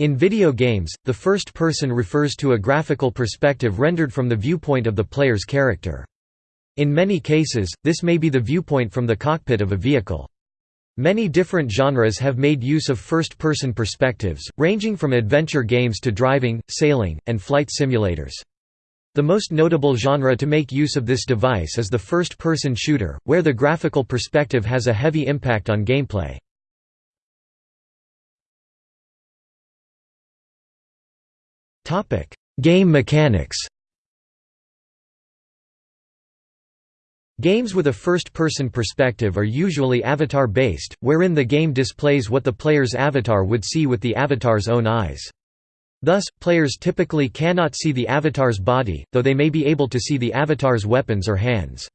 In video games, the first person refers to a graphical perspective rendered from the viewpoint of the player's character. In many cases, this may be the viewpoint from the cockpit of a vehicle. Many different genres have made use of first-person perspectives, ranging from adventure games to driving, sailing, and flight simulators. The most notable genre to make use of this device is the first-person shooter, where the graphical perspective has a heavy impact on gameplay. Game mechanics Games with a first-person perspective are usually avatar-based, wherein the game displays what the player's avatar would see with the avatar's own eyes. Thus, players typically cannot see the avatar's body, though they may be able to see the avatar's weapons or hands.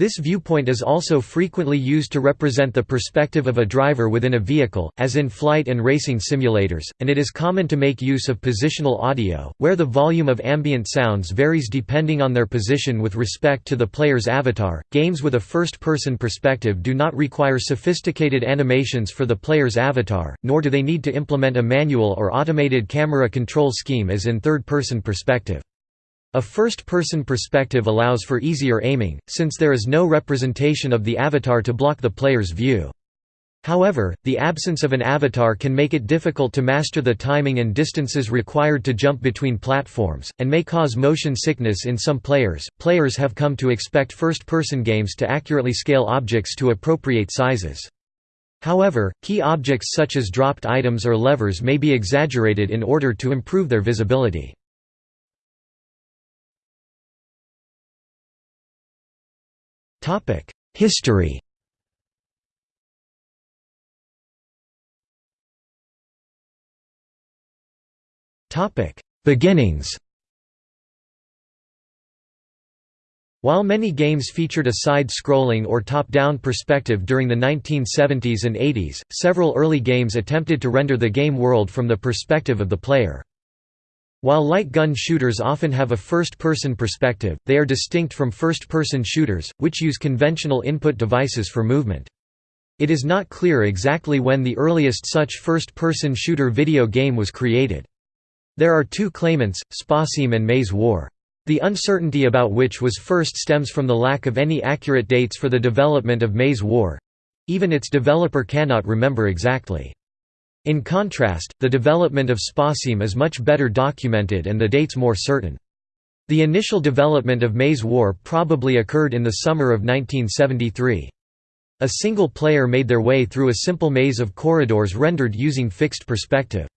This viewpoint is also frequently used to represent the perspective of a driver within a vehicle, as in flight and racing simulators, and it is common to make use of positional audio, where the volume of ambient sounds varies depending on their position with respect to the player's avatar. Games with a first person perspective do not require sophisticated animations for the player's avatar, nor do they need to implement a manual or automated camera control scheme as in third person perspective. A first-person perspective allows for easier aiming, since there is no representation of the avatar to block the player's view. However, the absence of an avatar can make it difficult to master the timing and distances required to jump between platforms, and may cause motion sickness in some players. Players have come to expect first person games to accurately scale objects to appropriate sizes. However, key objects such as dropped items or levers may be exaggerated in order to improve their visibility. History Topic: Beginnings While many games featured a side-scrolling or top-down perspective during the 1970s and 80s, several early games attempted to render the game world from the perspective of the player. While light gun shooters often have a first-person perspective, they are distinct from first-person shooters, which use conventional input devices for movement. It is not clear exactly when the earliest such first-person shooter video game was created. There are two claimants, Spasim and Maze War. The uncertainty about which was first stems from the lack of any accurate dates for the development of Maze War—even its developer cannot remember exactly. In contrast, the development of Spasim is much better documented and the dates more certain. The initial development of Maze War probably occurred in the summer of 1973. A single player made their way through a simple maze of corridors rendered using fixed perspective.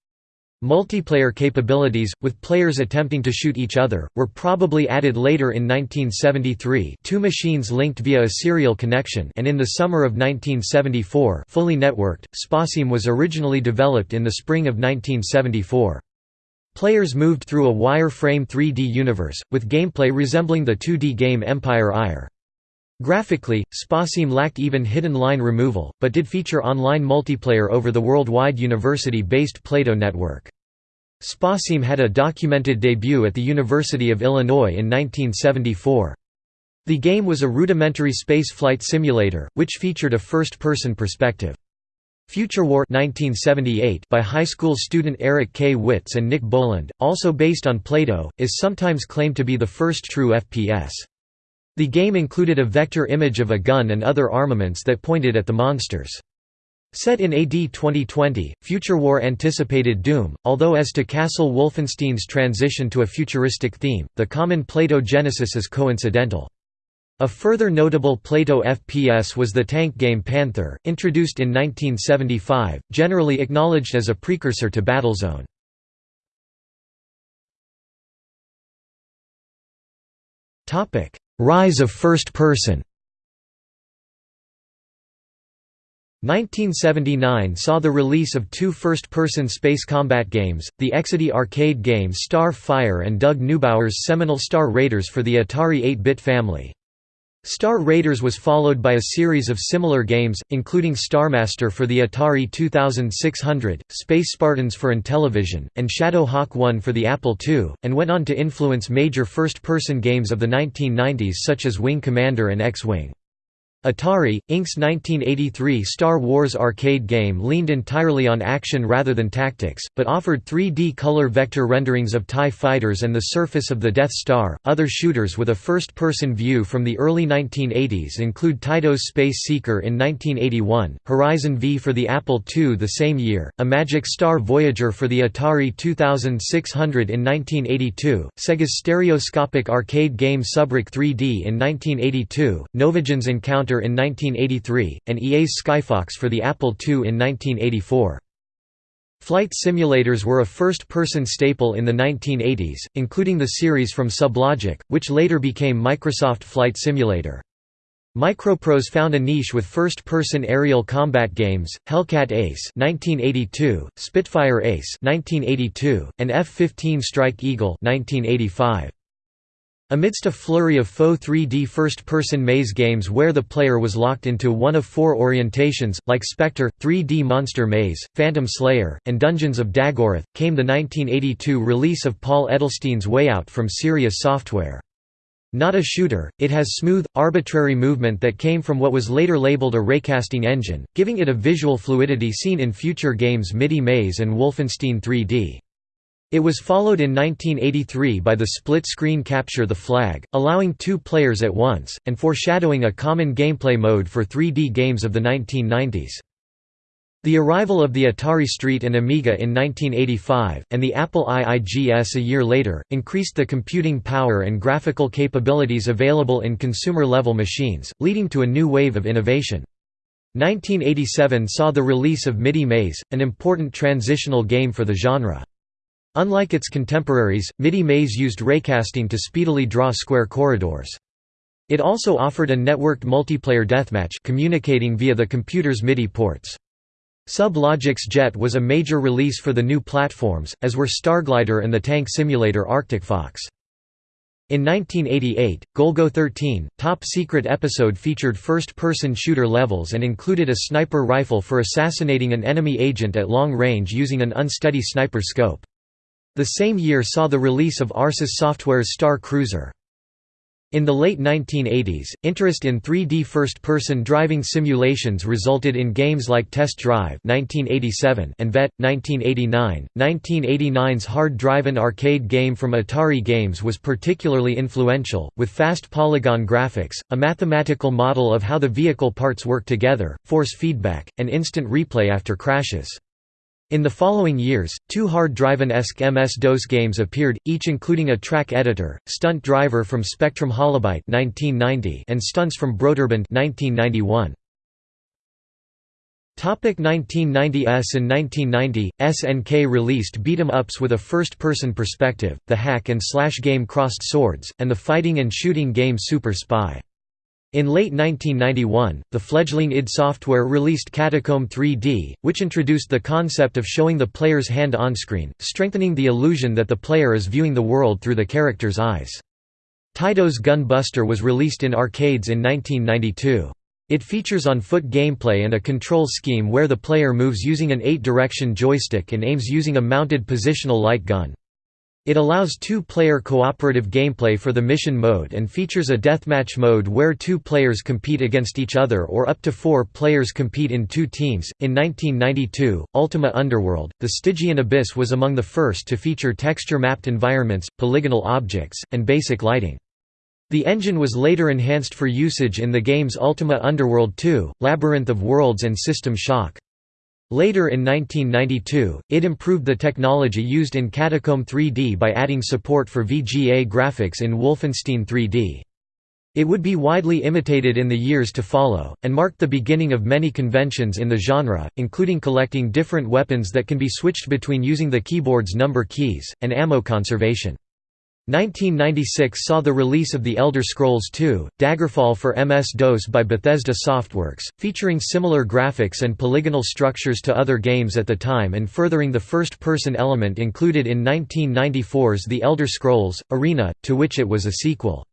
Multiplayer capabilities, with players attempting to shoot each other, were probably added later in 1973 two machines linked via a serial connection and in the summer of 1974 fully networked. Spasim was originally developed in the spring of 1974. Players moved through a wireframe 3D universe, with gameplay resembling the 2D game Empire Ire. Graphically, Spasim lacked even hidden line removal, but did feature online multiplayer over the worldwide university-based Plato network. Spasim had a documented debut at the University of Illinois in 1974. The game was a rudimentary space flight simulator, which featured a first-person perspective. Future War 1978 by high school student Eric K. Witz and Nick Boland, also based on Plato, is sometimes claimed to be the first true FPS. The game included a vector image of a gun and other armaments that pointed at the monsters. Set in AD 2020, Future War anticipated Doom, although as to Castle Wolfenstein's transition to a futuristic theme, the common Plato genesis is coincidental. A further notable Plato FPS was the tank game Panther, introduced in 1975, generally acknowledged as a precursor to Battlezone. Rise of first person 1979 saw the release of two first-person space combat games, the Exidy arcade game Starfire and Doug Neubauer's seminal Star Raiders for the Atari 8-bit family. Star Raiders was followed by a series of similar games, including Starmaster for the Atari 2600, Space Spartans for Intellivision, and Shadow Hawk 1 for the Apple II, and went on to influence major first-person games of the 1990s such as Wing Commander and X-Wing. Atari, Inc.'s 1983 Star Wars arcade game leaned entirely on action rather than tactics, but offered 3D color vector renderings of TIE fighters and the surface of the Death Star. Other shooters with a first person view from the early 1980s include Taito's Space Seeker in 1981, Horizon V for the Apple II the same year, Imagic Star Voyager for the Atari 2600 in 1982, Sega's stereoscopic arcade game SubRoc 3D in 1982, Novagen's Encounter in 1983, and EA's Skyfox for the Apple II in 1984. Flight simulators were a first-person staple in the 1980s, including the series from Sublogic, which later became Microsoft Flight Simulator. Microprose found a niche with first-person aerial combat games, Hellcat Ace (1982), Spitfire Ace (1982), and F-15 Strike Eagle (1985). Amidst a flurry of faux 3D first-person maze games where the player was locked into one of four orientations, like Spectre, 3D Monster Maze, Phantom Slayer, and Dungeons of Daggorath, came the 1982 release of Paul Edelstein's Way Out from Sirius Software. Not a shooter, it has smooth, arbitrary movement that came from what was later labeled a raycasting engine, giving it a visual fluidity seen in future games MIDI Maze and Wolfenstein 3D. It was followed in 1983 by the split-screen Capture the Flag, allowing two players at once, and foreshadowing a common gameplay mode for 3D games of the 1990s. The arrival of the Atari ST and Amiga in 1985, and the Apple IIGS a year later, increased the computing power and graphical capabilities available in consumer-level machines, leading to a new wave of innovation. 1987 saw the release of MIDI Maze, an important transitional game for the genre. Unlike its contemporaries, MIDI Maze used raycasting to speedily draw square corridors. It also offered a networked multiplayer deathmatch communicating via the computer's MIDI ports. Sub-Logic's Jet was a major release for the new platforms, as were Starglider and the tank simulator Arctic Fox. In 1988, Golgo 13, Top Secret episode featured first-person shooter levels and included a sniper rifle for assassinating an enemy agent at long range using an unsteady sniper scope. The same year saw the release of Arsis Software's Star Cruiser. In the late 1980s, interest in 3D first-person driving simulations resulted in games like Test Drive (1987) and Vette (1989). 1989's Hard Drive an arcade game from Atari Games was particularly influential, with fast polygon graphics, a mathematical model of how the vehicle parts work together, force feedback, and instant replay after crashes. In the following years, two hard drive-esque MS-DOS games appeared, each including a track editor, Stunt Driver from Spectrum Holobyte and Stunts from Broderbund 1991. Topic 1990s and 1990, SNK released beat-em-ups with a first-person perspective, the hack-and-slash game Crossed Swords, and the fighting and shooting game Super Spy. In late 1991, the fledgling id Software released Catacomb 3D, which introduced the concept of showing the player's hand on-screen, strengthening the illusion that the player is viewing the world through the character's eyes. Taito's Gun Buster was released in arcades in 1992. It features on-foot gameplay and a control scheme where the player moves using an eight-direction joystick and aims using a mounted positional light gun. It allows two-player cooperative gameplay for the mission mode and features a deathmatch mode where two players compete against each other or up to four players compete in two teams. In 1992, Ultima Underworld, the Stygian Abyss was among the first to feature texture-mapped environments, polygonal objects, and basic lighting. The engine was later enhanced for usage in the games Ultima Underworld 2, Labyrinth of Worlds and System Shock. Later in 1992, it improved the technology used in Catacomb 3D by adding support for VGA graphics in Wolfenstein 3D. It would be widely imitated in the years to follow, and marked the beginning of many conventions in the genre, including collecting different weapons that can be switched between using the keyboard's number keys, and ammo conservation. 1996 saw the release of The Elder Scrolls II: Daggerfall for MS-DOS by Bethesda Softworks, featuring similar graphics and polygonal structures to other games at the time and furthering the first-person element included in 1994's The Elder Scrolls: Arena, to which it was a sequel.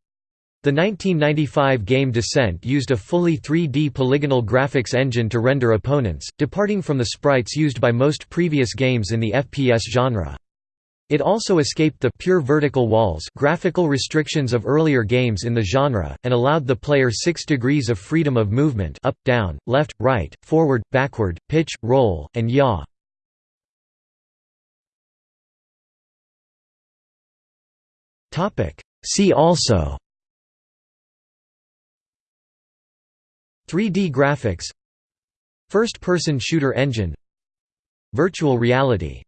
The 1995 game Descent used a fully 3D polygonal graphics engine to render opponents, departing from the sprites used by most previous games in the FPS genre. It also escaped the pure vertical walls graphical restrictions of earlier games in the genre, and allowed the player six degrees of freedom of movement up, down, left, right, forward, backward, pitch, roll, and yaw. See also. 3D graphics. First-person shooter engine. Virtual reality